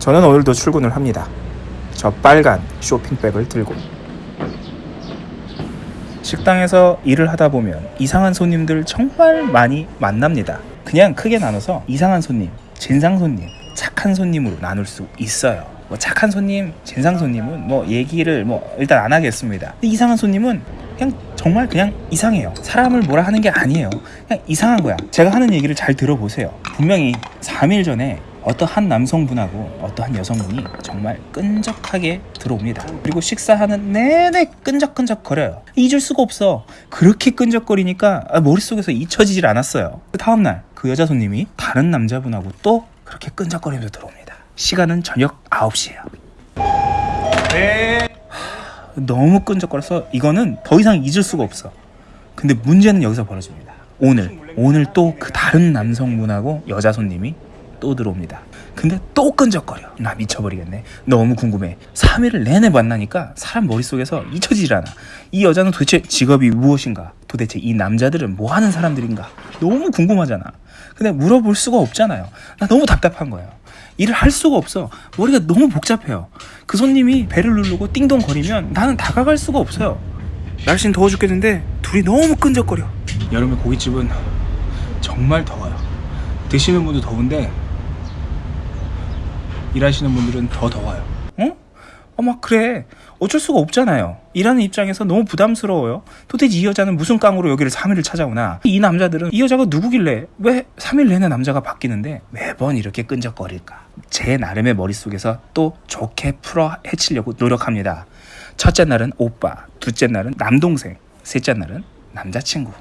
저는 오늘도 출근을 합니다. 저 빨간 쇼핑백을 들고 식당에서 일을 하다 보면 이상한 손님들 정말 많이 만납니다. 그냥 크게 나눠서 이상한 손님, 진상 손님, 착한 손님으로 나눌 수 있어요. 뭐 착한 손님, 진상 손님은 뭐 얘기를 뭐 일단 안 하겠습니다. 근데 이상한 손님은 그냥 정말 그냥 이상해요. 사람을 뭐라 하는 게 아니에요. 그냥 이상한 거야. 제가 하는 얘기를 잘 들어보세요. 분명히 3일 전에 어떠한 남성분하고 어떠한 여성분이 정말 끈적하게 들어옵니다. 그리고 식사하는 내내 끈적끈적 거려요. 잊을 수가 없어. 그렇게 끈적거리니까 아, 머릿속에서 잊혀지질 않았어요. 그 다음날 그 여자 손님이 다른 남자분하고 또 그렇게 끈적거리면서 들어옵니다. 시간은 저녁 9시예요. 너무 끈적거려서 이거는 더 이상 잊을 수가 없어. 근데 문제는 여기서 벌어집니다. 오늘 오늘 또 그 다른 남성분하고 여자 손님이 또 들어옵니다. 근데 또 끈적거려. 나 미쳐버리겠네. 너무 궁금해. 3일을 내내 만나니까 사람 머릿속에서 잊혀지질 않아. 이 여자는 도대체 직업이 무엇인가? 도대체 이 남자들은 뭐 하는 사람들인가? 너무 궁금하잖아. 근데 물어볼 수가 없잖아요. 나 너무 답답한 거예요. 일을 할 수가 없어. 머리가 너무 복잡해요. 그 손님이 배를 누르고 띵동 거리면 나는 다가갈 수가 없어요. 날씨는 더워 죽겠는데 둘이 너무 끈적거려. 여름에 고깃집은 정말 더워요. 드시는 분도 더운데 일하시는 분들은 더 더워요. 어? 어, 막 그래. 어쩔 수가 없잖아요. 일하는 입장에서 너무 부담스러워요. 도대체 이 여자는 무슨 깡으로 여기를 3일을 찾아오나? 이 남자들은 이 여자가 누구길래 왜 3일 내내 남자가 바뀌는데 매번 이렇게 끈적거릴까? 제 나름의 머릿속에서 또 좋게 풀어 헤치려고 노력합니다. 첫째 날은 오빠, 둘째 날은 남동생, 셋째 날은 남자친구.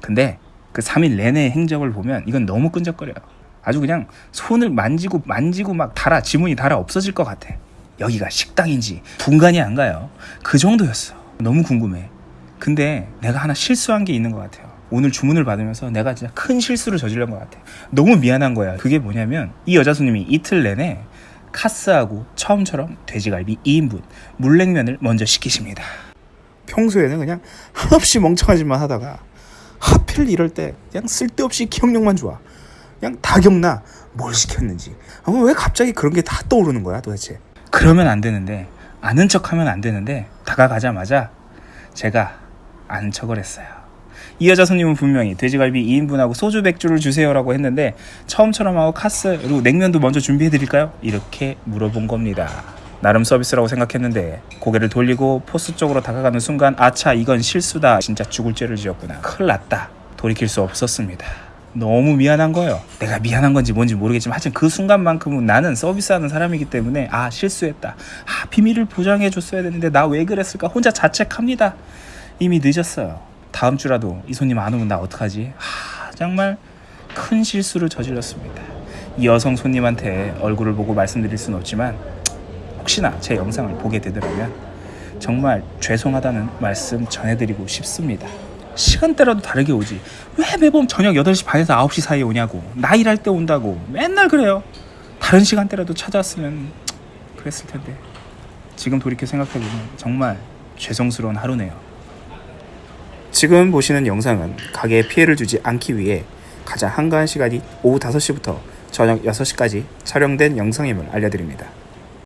근데 그 3일 내내 행적을 보면 이건 너무 끈적거려요. 아주 그냥 손을 만지고 만지고 막 달아 지문이 달아 없어질 것 같아. 여기가 식당인지 분간이 안 가요. 그 정도였어. 너무 궁금해. 근데 내가 하나 실수한 게 있는 것 같아요. 오늘 주문을 받으면서 내가 진짜 큰 실수를 저지른 것 같아. 너무 미안한 거야. 그게 뭐냐면 이 여자 손님이 이틀 내내 카스하고 처음처럼 돼지갈비 2인분 물냉면을 먼저 시키십니다. 평소에는 그냥 한없이 멍청하지만 하다가 하필 이럴 때 그냥 쓸데없이 기억력만 좋아. 그냥 다 기억나 뭘 시켰는지. 아, 왜 갑자기 그런 게 다 떠오르는 거야 도대체. 그러면 안 되는데 아는 척하면 안 되는데 다가가자마자 제가 아는 척을 했어요. 이 여자 손님은 분명히 돼지갈비 2인분하고 소주 백주를 주세요라고 했는데 처음처럼 하고 카스 그리고 냉면도 먼저 준비해 드릴까요? 이렇게 물어본 겁니다. 나름 서비스라고 생각했는데 고개를 돌리고 포스 쪽으로 다가가는 순간 아차 이건 실수다 진짜 죽을 죄를 지었구나 큰일 났다 돌이킬 수 없었습니다 너무 미안한 거예요. 내가 미안한 건지 뭔지 모르겠지만 하여튼 그 순간만큼은 나는 서비스하는 사람이기 때문에 아 실수했다. 아 비밀을 보장해 줬어야 되는데 나 왜 그랬을까? 혼자 자책합니다. 이미 늦었어요. 다음 주라도 이 손님 안 오면 나 어떡하지? 아 정말 큰 실수를 저질렀습니다. 이 여성 손님한테 얼굴을 보고 말씀드릴 수는 없지만 혹시나 제 영상을 보게 되더라면 정말 죄송하다는 말씀 전해드리고 싶습니다. 시간대라도 다르게 오지. 왜 매번 저녁 8시 반에서 9시 사이에 오냐고. 나 일할 때 온다고. 맨날 그래요. 다른 시간대라도 찾아왔으면 그랬을 텐데. 지금 돌이켜 생각해보면 정말 죄송스러운 하루네요. 지금 보시는 영상은 가게에 피해를 주지 않기 위해 가장 한가한 시간이 오후 5시부터 저녁 6시까지 촬영된 영상임을 알려드립니다.